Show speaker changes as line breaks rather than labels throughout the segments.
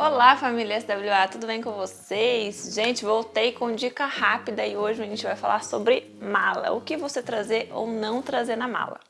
Olá família SWA, tudo bem com vocês? Gente, voltei com dica rápida e hoje a gente vai falar sobre mala, o que você trazer ou não trazer na mala.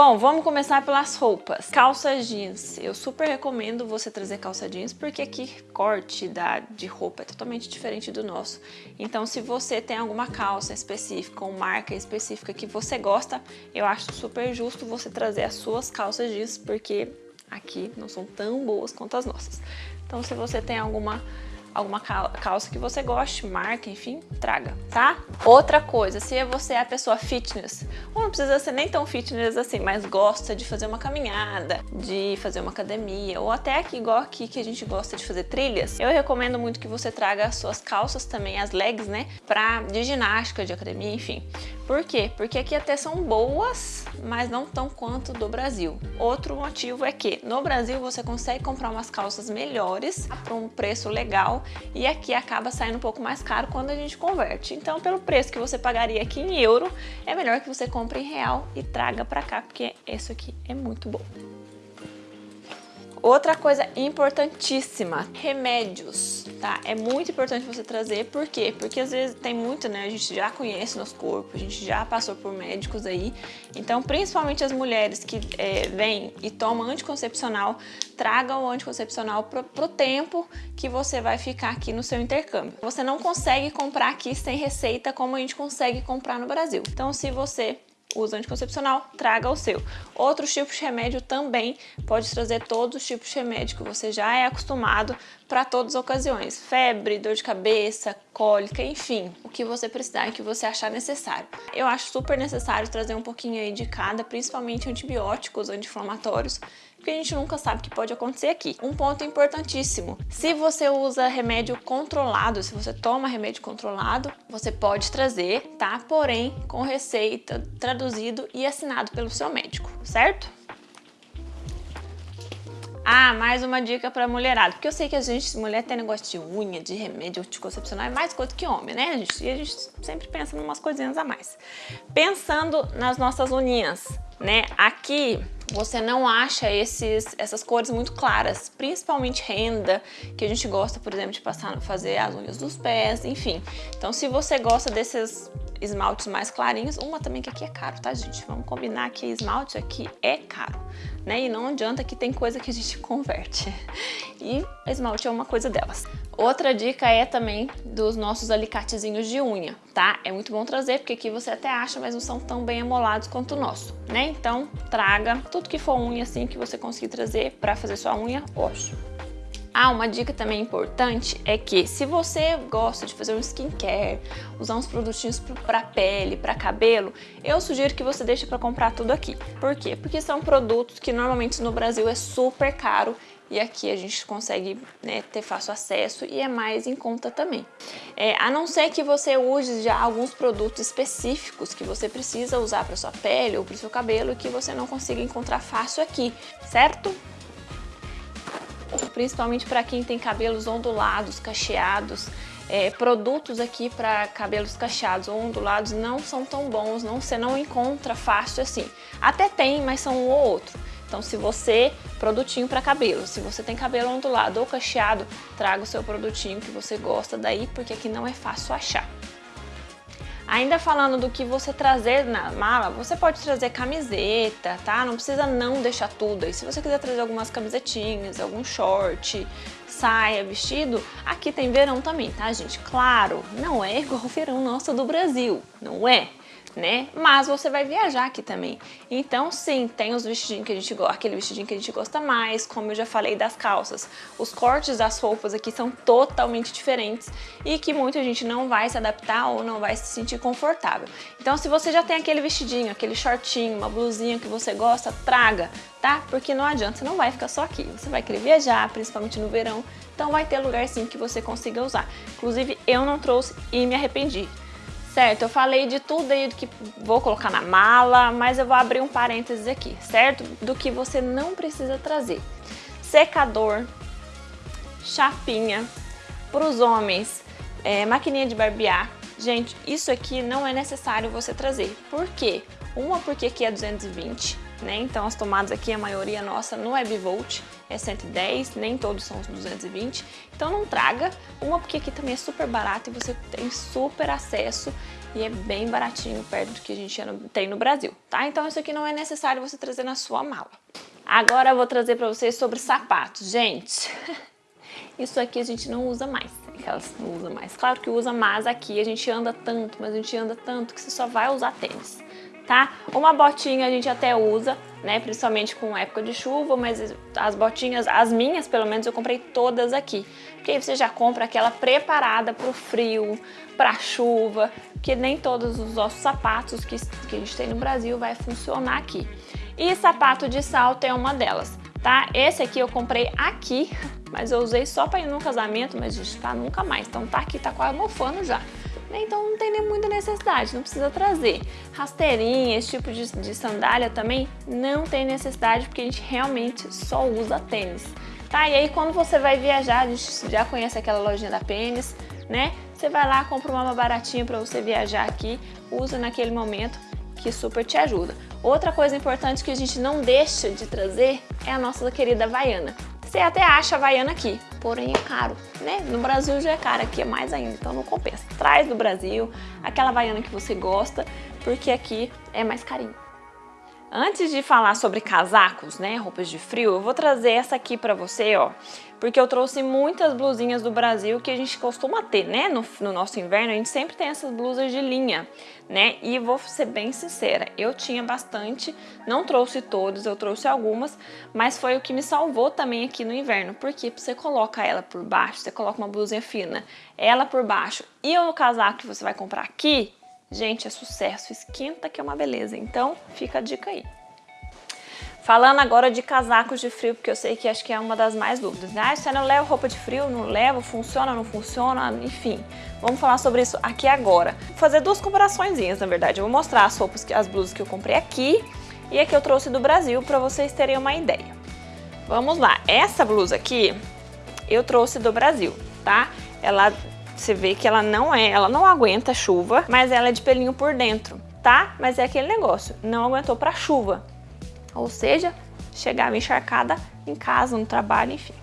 Bom, vamos começar pelas roupas. Calça jeans. Eu super recomendo você trazer calça jeans porque aqui corte da, de roupa é totalmente diferente do nosso. Então se você tem alguma calça específica ou marca específica que você gosta, eu acho super justo você trazer as suas calças jeans porque aqui não são tão boas quanto as nossas. Então se você tem alguma alguma calça que você goste, marca, enfim, traga, tá? Outra coisa, se você é a pessoa fitness, ou não precisa ser nem tão fitness assim, mas gosta de fazer uma caminhada, de fazer uma academia, ou até aqui, igual aqui que a gente gosta de fazer trilhas, eu recomendo muito que você traga as suas calças também, as legs, né, pra, de ginástica, de academia, enfim. Por quê? Porque aqui até são boas, mas não tão quanto do Brasil. Outro motivo é que no Brasil você consegue comprar umas calças melhores por um preço legal e aqui acaba saindo um pouco mais caro quando a gente converte. Então, pelo preço que você pagaria aqui em euro, é melhor que você compre em real e traga para cá, porque isso aqui é muito bom. Outra coisa importantíssima, remédios, tá? É muito importante você trazer, por quê? Porque às vezes tem muito, né? A gente já conhece nosso corpo, a gente já passou por médicos aí. Então, principalmente as mulheres que é, vêm e tomam anticoncepcional, tragam o anticoncepcional pro, pro tempo que você vai ficar aqui no seu intercâmbio. Você não consegue comprar aqui sem receita como a gente consegue comprar no Brasil. Então, se você usa anticoncepcional, traga o seu. Outros tipos de remédio também pode trazer todos os tipos de remédio que você já é acostumado para todas as ocasiões. Febre, dor de cabeça, cólica, enfim, o que você precisar e que você achar necessário. Eu acho super necessário trazer um pouquinho aí de cada, principalmente antibióticos, anti-inflamatórios, porque a gente nunca sabe o que pode acontecer aqui. Um ponto importantíssimo, se você usa remédio controlado, se você toma remédio controlado, você pode trazer, tá? Porém, com receita, traduzido e assinado pelo seu médico, certo? Ah, mais uma dica pra mulherada, porque eu sei que a gente, mulher tem negócio de unha, de remédio anticoncepcional, é mais coisa que homem, né? A gente, e a gente sempre pensa em umas coisinhas a mais. Pensando nas nossas unhas, né? Aqui você não acha esses, essas cores muito claras, principalmente renda, que a gente gosta, por exemplo, de passar, fazer as unhas dos pés, enfim. Então, se você gosta desses esmaltes mais clarinhos, uma também que aqui é caro, tá, gente? Vamos combinar que esmalte aqui é caro, né? E não adianta que tem coisa que a gente converte. E esmalte é uma coisa delas. Outra dica é também dos nossos alicatezinhos de unha, tá? É muito bom trazer, porque aqui você até acha, mas não são tão bem amolados quanto o nosso, né? Então, traga tudo que for unha assim que você conseguir trazer para fazer sua unha, ótimo. Ah, uma dica também importante é que se você gosta de fazer um skincare, usar uns produtinhos para pele, para cabelo, eu sugiro que você deixe para comprar tudo aqui. Por quê? Porque são produtos que normalmente no Brasil é super caro e aqui a gente consegue né, ter fácil acesso e é mais em conta também. É, a não ser que você use já alguns produtos específicos que você precisa usar para sua pele ou para seu cabelo e que você não consiga encontrar fácil aqui, certo? Principalmente para quem tem cabelos ondulados, cacheados, é, produtos aqui para cabelos cacheados ou ondulados não são tão bons, não, você não encontra fácil assim. Até tem, mas são um ou outro. Então se você, produtinho para cabelo, se você tem cabelo ondulado ou cacheado, traga o seu produtinho que você gosta daí, porque aqui não é fácil achar. Ainda falando do que você trazer na mala, você pode trazer camiseta, tá? Não precisa não deixar tudo aí. Se você quiser trazer algumas camisetinhas, algum short, saia, vestido, aqui tem verão também, tá, gente? Claro, não é igual o verão nosso do Brasil, não é? Né? Mas você vai viajar aqui também. Então, sim, tem os vestidinhos que a gente gosta, aquele vestidinho que a gente gosta mais, como eu já falei das calças. Os cortes das roupas aqui são totalmente diferentes e que muita gente não vai se adaptar ou não vai se sentir confortável. Então, se você já tem aquele vestidinho, aquele shortinho, uma blusinha que você gosta, traga, tá? Porque não adianta, você não vai ficar só aqui. Você vai querer viajar, principalmente no verão, então vai ter lugar sim que você consiga usar. Inclusive, eu não trouxe e me arrependi. Certo, eu falei de tudo aí do que vou colocar na mala, mas eu vou abrir um parênteses aqui, certo? Do que você não precisa trazer. Secador, chapinha, para os homens, é, maquininha de barbear. Gente, isso aqui não é necessário você trazer. Por quê? Uma porque aqui é 220, né? Então as tomadas aqui, a maioria nossa no Webvolt é 110, nem todos são 220. Então não traga. Uma porque aqui também é super barato e você tem super acesso e é bem baratinho perto do que a gente tem no Brasil, tá? Então isso aqui não é necessário você trazer na sua mala. Agora eu vou trazer para vocês sobre sapatos. Gente, isso aqui a gente não usa mais, aquelas não usa mais. Claro que usa, mas aqui a gente anda tanto, mas a gente anda tanto que você só vai usar tênis tá? Uma botinha a gente até usa, né? Principalmente com época de chuva, mas as botinhas, as minhas pelo menos, eu comprei todas aqui. Porque aí você já compra aquela preparada pro frio, pra chuva, que nem todos os nossos sapatos que, que a gente tem no Brasil vai funcionar aqui. E sapato de salto é uma delas, tá? Esse aqui eu comprei aqui, mas eu usei só para ir num casamento, mas gente, tá nunca mais. Então tá aqui, tá quase mofando já. Então não tem nem muita necessidade, não precisa trazer. Rasteirinha, esse tipo de, de sandália também não tem necessidade porque a gente realmente só usa tênis. Tá? E aí quando você vai viajar, a gente já conhece aquela lojinha da Pênis, né? Você vai lá, compra uma baratinha para você viajar aqui, usa naquele momento que super te ajuda. Outra coisa importante que a gente não deixa de trazer é a nossa querida Havaiana. Você até acha Havaiana aqui, porém é caro, né? No Brasil já é caro, aqui é mais ainda, então não compensa. Traz do Brasil aquela Havaiana que você gosta, porque aqui é mais carinho. Antes de falar sobre casacos, né, roupas de frio, eu vou trazer essa aqui pra você, ó, porque eu trouxe muitas blusinhas do Brasil que a gente costuma ter, né, no, no, nosso inverno, a gente sempre tem essas blusas de linha, né, e vou ser bem sincera, eu tinha bastante, não trouxe todos, eu trouxe algumas, mas foi o que me salvou também aqui no inverno, porque você coloca ela por baixo, você coloca uma blusinha fina, ela por baixo, e o casaco que você vai comprar aqui, Gente, é sucesso, esquenta que é uma beleza. Então, fica a dica aí. Falando agora de casacos de frio, porque eu sei que acho que é uma das mais dúvidas. Ah, você não leva roupa de frio? Não leva? Funciona? Não funciona? Enfim, vamos falar sobre isso aqui agora. Vou fazer duas comparações, na verdade. Eu vou mostrar as roupas, as blusas que eu comprei aqui e a que eu trouxe do Brasil para vocês terem uma ideia. Vamos lá, essa blusa aqui eu trouxe do Brasil, tá? Ela você vê que ela não é, ela não aguenta chuva, mas ela é de pelinho por dentro, tá? Mas é aquele negócio, não aguentou para chuva. Ou seja, chegava encharcada em casa, no trabalho, enfim.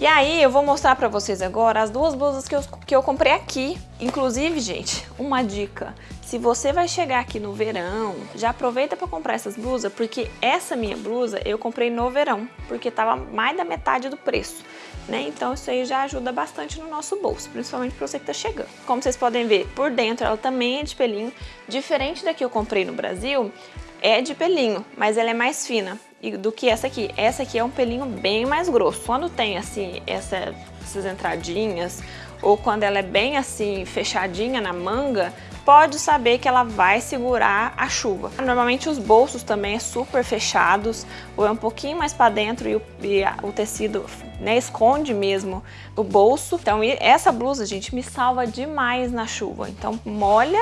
E aí eu vou mostrar pra vocês agora as duas blusas que eu, que eu comprei aqui. Inclusive, gente, uma dica. Se você vai chegar aqui no verão, já aproveita para comprar essas blusas, porque essa minha blusa eu comprei no verão, porque tava mais da metade do preço né? Então isso aí já ajuda bastante no nosso bolso, principalmente para você que tá chegando. Como vocês podem ver, por dentro ela também é de pelinho, diferente da que eu comprei no Brasil, é de pelinho, mas ela é mais fina do que essa aqui. Essa aqui é um pelinho bem mais grosso. Quando tem assim essa, essas entradinhas ou quando ela é bem assim fechadinha na manga, pode saber que ela vai segurar a chuva. Normalmente os bolsos também é super fechados, ou é um pouquinho mais para dentro e o, e o tecido né, esconde mesmo o bolso. Então essa blusa, gente, me salva demais na chuva. Então molha,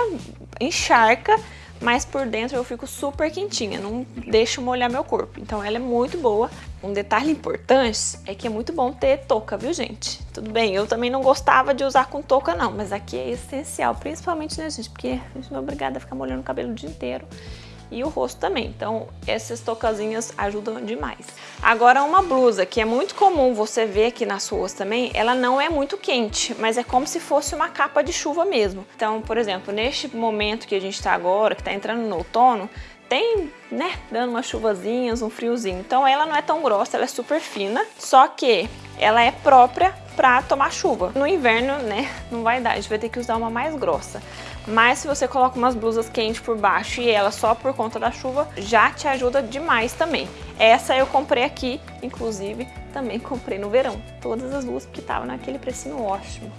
encharca, mas por dentro eu fico super quentinha, não deixo molhar meu corpo. Então ela é muito boa. Um detalhe importante é que é muito bom ter touca, viu gente? Tudo bem, eu também não gostava de usar com touca não, mas aqui é essencial, principalmente né gente, porque a gente não é obrigada a ficar molhando o cabelo o dia inteiro e o rosto também. Então essas tocazinhas ajudam demais. Agora uma blusa que é muito comum você ver aqui nas ruas também, ela não é muito quente, mas é como se fosse uma capa de chuva mesmo. Então, por exemplo, neste momento que a gente está agora, que está entrando no outono, tem, né, dando umas chuvazinhas, um friozinho. Então ela não é tão grossa, ela é super fina, só que ela é própria para tomar chuva. No inverno, né, não vai dar, a gente vai ter que usar uma mais grossa. Mas se você coloca umas blusas quentes por baixo e ela só por conta da chuva, já te ajuda demais também. Essa eu comprei aqui, inclusive, também comprei no verão. Todas as duas, porque tava naquele precinho ótimo.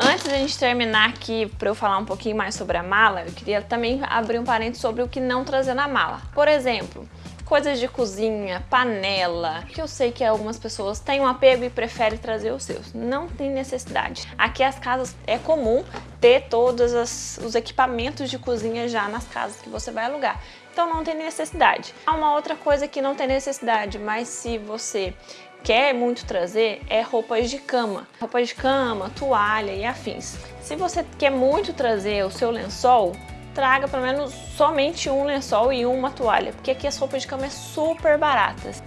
Antes da gente terminar aqui, para eu falar um pouquinho mais sobre a mala, eu queria também abrir um parênteses sobre o que não trazer na mala. Por exemplo, coisas de cozinha, panela, que eu sei que algumas pessoas têm um apego e preferem trazer os seus. Não tem necessidade. Aqui as casas é comum ter todos as, os equipamentos de cozinha já nas casas que você vai alugar. Então não tem necessidade. Há uma outra coisa que não tem necessidade, mas se você quer muito trazer é roupas de cama. Roupas de cama, toalha e afins. Se você quer muito trazer o seu lençol, traga pelo menos somente um lençol e uma toalha, porque aqui as roupas de cama é super baratas.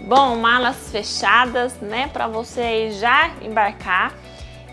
Bom, malas fechadas, né, para você já embarcar.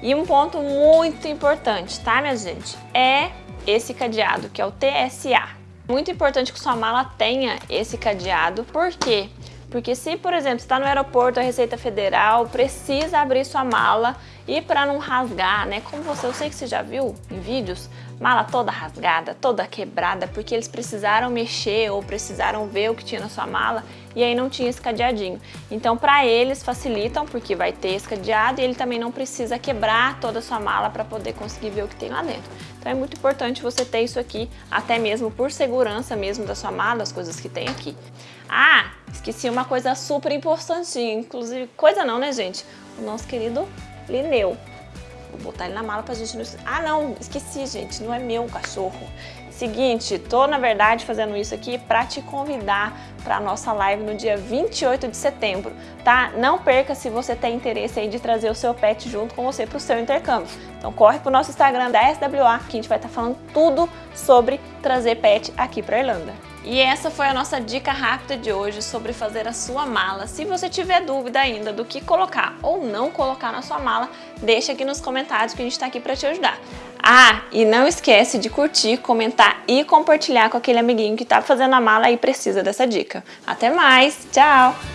E um ponto muito importante, tá, minha gente? É esse cadeado, que é o TSA. Muito importante que sua mala tenha esse cadeado, por quê? Porque se, por exemplo, está no aeroporto, a Receita Federal precisa abrir sua mala e para não rasgar, né? Como você, eu sei que você já viu em vídeos, mala toda rasgada, toda quebrada, porque eles precisaram mexer ou precisaram ver o que tinha na sua mala e aí não tinha esse cadeadinho. Então, para eles facilitam, porque vai ter esse cadeado e ele também não precisa quebrar toda a sua mala para poder conseguir ver o que tem lá dentro. Então é muito importante você ter isso aqui, até mesmo por segurança mesmo da sua mala, as coisas que tem aqui. Ah, esqueci uma coisa super importante, inclusive, coisa não, né, gente? O nosso querido Lineu. Vou botar ele na mala pra gente não... Ah, não, esqueci, gente, não é meu cachorro. Seguinte, tô na verdade fazendo isso aqui para te convidar para a nossa live no dia 28 de setembro, tá? Não perca se você tem interesse aí de trazer o seu pet junto com você para o seu intercâmbio. Então corre pro nosso Instagram da SWA que a gente vai estar tá falando tudo sobre trazer pet aqui para Irlanda. E essa foi a nossa dica rápida de hoje sobre fazer a sua mala. Se você tiver dúvida ainda do que colocar ou não colocar na sua mala, deixa aqui nos comentários que a gente está aqui para te ajudar. Ah, e não esquece de curtir, comentar e compartilhar com aquele amiguinho que está fazendo a mala e precisa dessa dica. Até mais, tchau!